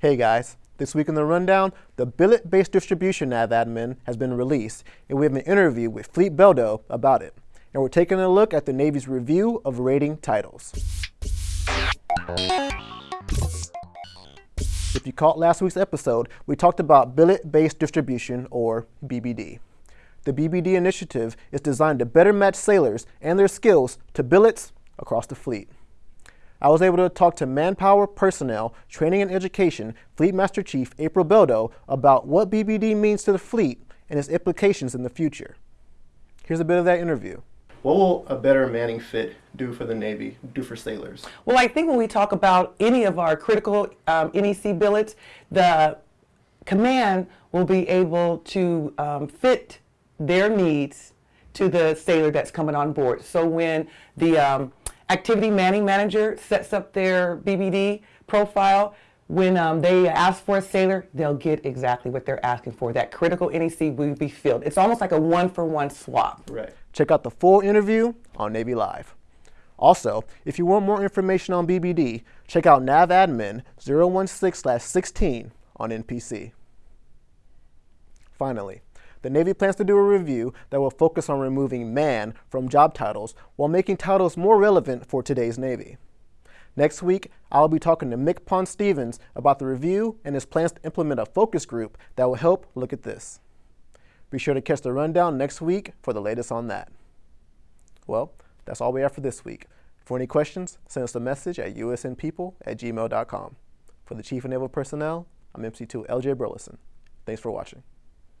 Hey guys, this week in the rundown, the billet-based distribution nav admin has been released, and we have an interview with Fleet Beldo about it. And we're taking a look at the Navy's review of rating titles. If you caught last week's episode, we talked about billet-based distribution, or BBD. The BBD initiative is designed to better match sailors and their skills to billets across the fleet. I was able to talk to Manpower Personnel, Training and Education Fleet Master Chief April Beldo about what BBD means to the fleet and its implications in the future. Here's a bit of that interview. What will a better manning fit do for the Navy, do for sailors? Well, I think when we talk about any of our critical um, NEC billets, the command will be able to um, fit their needs to the sailor that's coming on board. So when the um, activity manning manager sets up their BBD profile, when um, they ask for a sailor, they'll get exactly what they're asking for. That critical NEC will be filled. It's almost like a one-for-one -one swap. Right. Check out the full interview on Navy Live. Also, if you want more information on BBD, check out NavAdmin 016-16 on NPC. Finally, the Navy plans to do a review that will focus on removing man from job titles while making titles more relevant for today's Navy. Next week, I'll be talking to MCPON Stevens about the review and his plans to implement a focus group that will help look at this. Be sure to catch the rundown next week for the latest on that. Well, that's all we have for this week. For any questions, send us a message at usnpeople at gmail.com. For the Chief of Naval Personnel, I'm MC2 LJ Burleson. Thanks for watching.